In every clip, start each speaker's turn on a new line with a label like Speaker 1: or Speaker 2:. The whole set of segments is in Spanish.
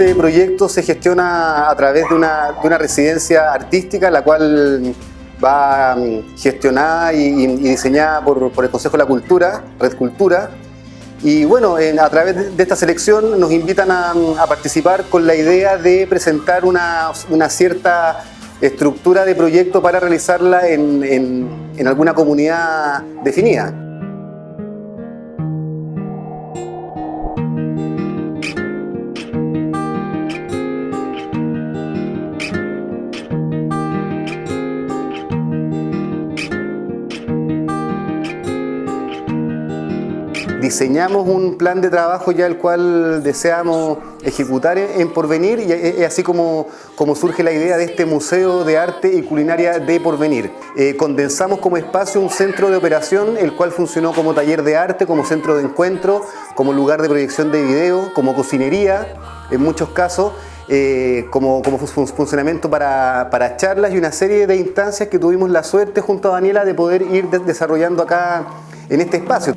Speaker 1: Este proyecto se gestiona a través de una, de una residencia artística, la cual va mm, gestionada y, diseñada por, el Consejo de la Cultura, Red Cultura. Y bueno, en, a través de esta selección nos invitan a, a participar con la idea de presentar una, cierta estructura de proyecto para realizarla en, en alguna comunidad definida. Diseñamos un plan de trabajo ya el cual deseamos ejecutar en Porvenir y es así como, como surge la idea de este Museo de Arte y Culinaria de Porvenir. Eh, condensamos como espacio un centro de operación el cual funcionó como taller de arte, como centro de encuentro, como lugar de proyección de video, como cocinería en muchos casos eh, como, como, funcionamiento para, para, charlas y una serie de instancias que tuvimos la suerte junto a Daniela de poder ir desarrollando acá en este espacio.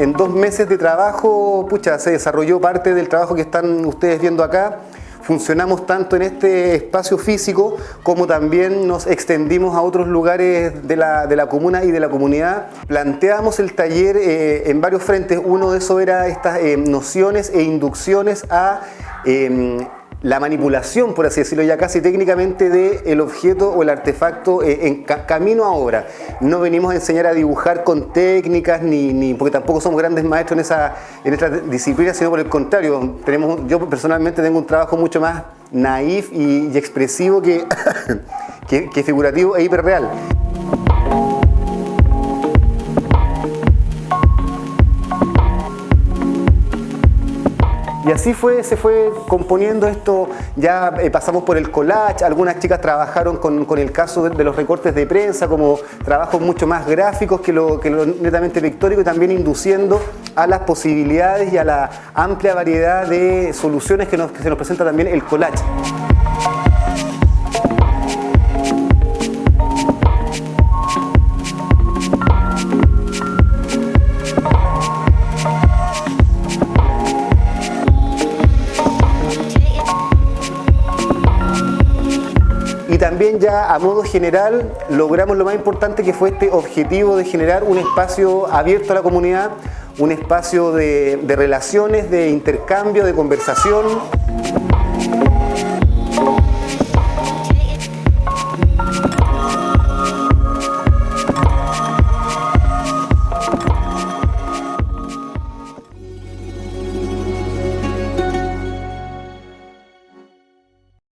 Speaker 1: En dos meses de trabajo, pucha, se desarrolló parte del trabajo que están ustedes viendo acá. Funcionamos tanto en este espacio físico como también nos extendimos a otros lugares de la, de la comuna y de la comunidad. Planteamos el taller eh, en varios frentes. Uno de esos era estas eh, nociones e inducciones a eh, la manipulación, por así decirlo ya casi técnicamente, del el objeto o el artefacto eh, en ca camino a obra. No venimos a enseñar a dibujar con técnicas, ni, ni porque tampoco somos grandes maestros en esa, en esta disciplina, sino por el contrario, tenemos, yo personalmente tengo un trabajo mucho más naif y, y expresivo que, que, que figurativo e hiperreal. Y así fue, se fue componiendo esto, ya eh, pasamos por el collage, algunas chicas trabajaron con, con el caso de, los recortes de prensa como trabajos mucho más gráficos que lo, que netamente pictórico y también induciendo a las posibilidades y a la amplia variedad de soluciones que, que se nos presenta también el collage. También ya a modo general logramos lo más importante que fue este objetivo de generar un espacio abierto a la comunidad, un espacio de, de relaciones, de intercambio, de conversación.